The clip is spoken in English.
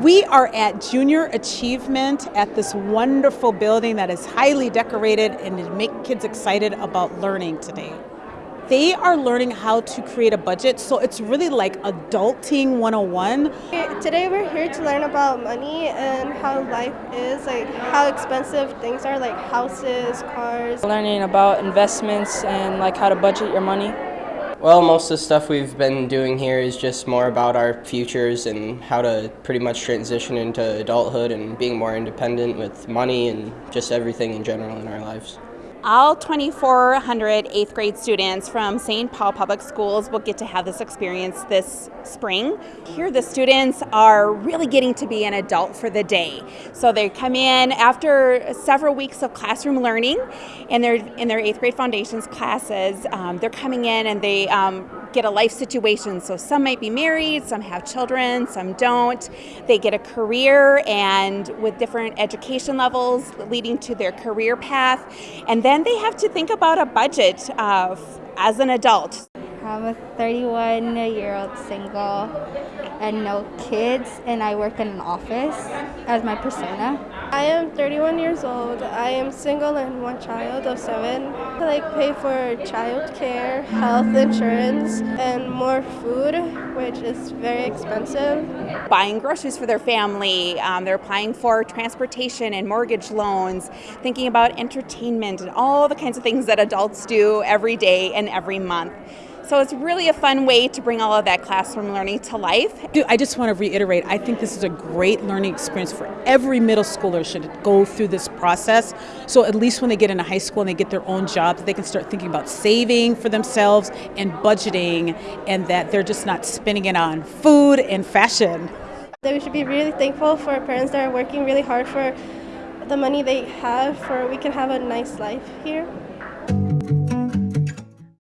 We are at Junior Achievement at this wonderful building that is highly decorated and to make kids excited about learning today. They are learning how to create a budget, so it's really like adulting 101. Today we're here to learn about money and how life is, like how expensive things are, like houses, cars. Learning about investments and like how to budget your money. Well, most of the stuff we've been doing here is just more about our futures and how to pretty much transition into adulthood and being more independent with money and just everything in general in our lives. All 2,400 eighth grade students from St. Paul Public Schools will get to have this experience this spring. Here, the students are really getting to be an adult for the day. So they come in after several weeks of classroom learning in their in their eighth grade foundations classes. Um, they're coming in and they um, get a life situation. So some might be married, some have children, some don't. They get a career and with different education levels leading to their career path. And then they have to think about a budget uh, as an adult. I'm a 31 year old single and no kids, and I work in an office as my persona. I am 31 years old. I am single and one child of seven. I like pay for child care, health insurance, and more food, which is very expensive. Buying groceries for their family, um, they're applying for transportation and mortgage loans, thinking about entertainment and all the kinds of things that adults do every day and every month. So it's really a fun way to bring all of that classroom learning to life. I just want to reiterate, I think this is a great learning experience for every middle schooler should go through this process. So at least when they get into high school and they get their own jobs, they can start thinking about saving for themselves and budgeting and that they're just not spending it on food and fashion. That we should be really thankful for parents that are working really hard for the money they have for we can have a nice life here.